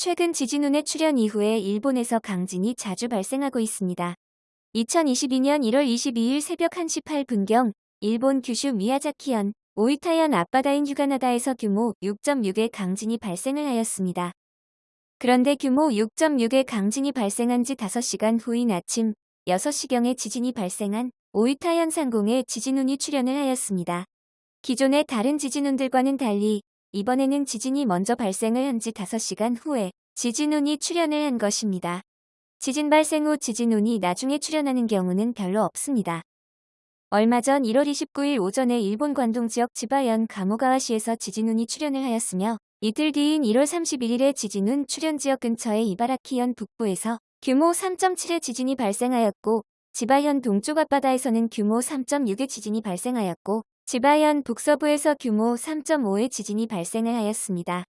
최근 지진운의 출현 이후에 일본에서 강진이 자주 발생하고 있습니다. 2022년 1월 22일 새벽 1시 8분경 일본 규슈 미야자키현 오이타현 앞바다인 휴가나다에서 규모 6.6의 강진이 발생을 하였습니다. 그런데 규모 6.6의 강진이 발생한 지 5시간 후인 아침 6시경에 지진이 발생한 오이타현 상공에 지진운이 출현을 하였습니다. 기존의 다른 지진운들과는 달리 이번에는 지진이 먼저 발생을 한 지 5시간 후에 지진운이 출현을 한 것입니다. 지진 발생 후 지진운이 나중에 출현하는 경우는 별로 없습니다. 얼마 전 1월 29일 오전에 일본 관동 지역 지바현 가모가와시에서 지진운이 출현을 하였으며 이틀 뒤인 1월 31일에 지진운 출현 지역 근처의 이바라키현 북부에서 규모 3.7의 지진이 발생하였고 지바현 동쪽 앞바다에서는 규모 3.6의 지진이 발생하였고 지바현 북서부에서 규모 3.5의 지진이 발생을 하였습니다.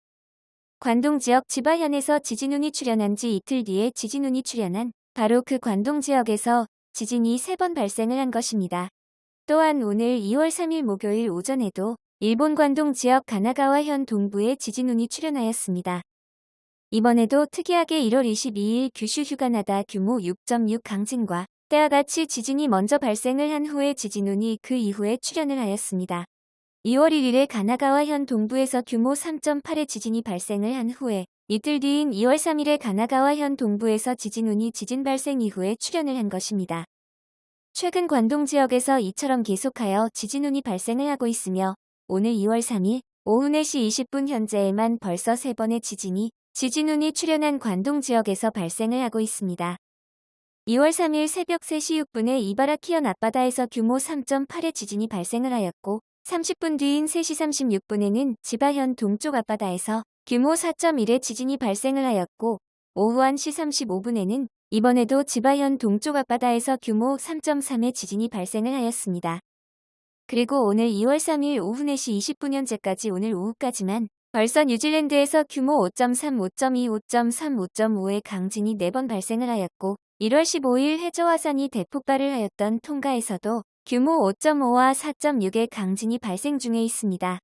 관동 지역 지바현에서 지진운이 출현한 지 이틀 뒤에 지진운이 출현한 바로 그 관동 지역에서 지진이 3번 발생을 한 것입니다. 또한 오늘 2월 3일 목요일 오전에도 일본 관동 지역 가나가와현 동부에 지진운이 출현하였습니다. 이번에도 특이하게 1월 22일 규슈 휴가나다 규모 6.6 강진과 때와 같이 지진이 먼저 발생을 한 후에 지진운이 그 이후에 출현을 하였습니다. 2월 1일에 가나가와현 동부에서 규모 3.8의 지진이 발생을 한 후에 이틀 뒤인 2월 3일에 가나가와현 동부에서 지진운이 지진 발생 이후에 출현을 한 것입니다. 최근 관동 지역에서 이처럼 계속하여 지진운이 발생을 하고 있으며 오늘 2월 3일 오후 4시 20분 현재에만 벌써 3번의 지진이 지진운이 출현한 관동 지역에서 발생을 하고 있습니다. 2월 3일 새벽 3시 6분에 이바라키현 앞바다에서 규모 3.8의 지진이 발생을 하였고 30분 뒤인 3시 36분에는 지바현 동쪽 앞바다에서 규모 4.1의 지진이 발생을 하였고 오후 1시 35분에는 이번에도 지바현 동쪽 앞바다에서 규모 3.3의 지진이 발생을 하였습니다. 그리고 오늘 2월 3일 오후 4시 20분 현재까지 오늘 오후까지만 벌써 뉴질랜드에서 규모 5.3, 5.2, 5.3, 5.5의 강진이 4번 발생을 하였고 1월 15일 해저 화산이 대폭발을 하였던 통가에서도 규모 5.5와 4.6의 강진이 발생 중에 있습니다.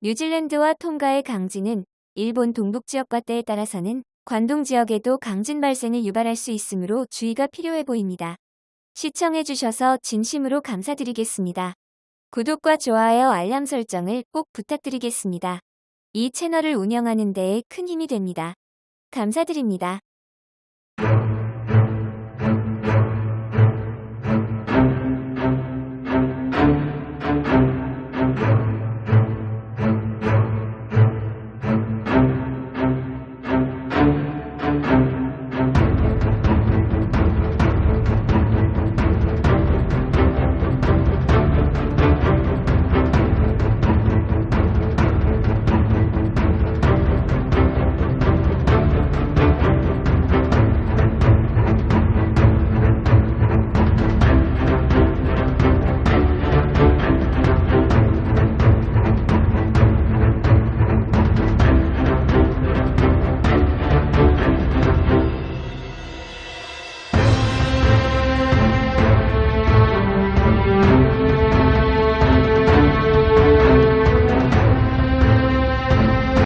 뉴질랜드와 통가의 강진은 일본 동북 지역과 때에 따라서는 관동 지역에도 강진 발생을 유발할 수 있으므로 주의가 필요해 보입니다. 시청해주셔서 진심으로 감사드리겠습니다. 구독과 좋아요 알람 설정을 꼭 부탁드리겠습니다. 이 채널을 운영하는 데에 큰 힘이 됩니다. 감사드립니다.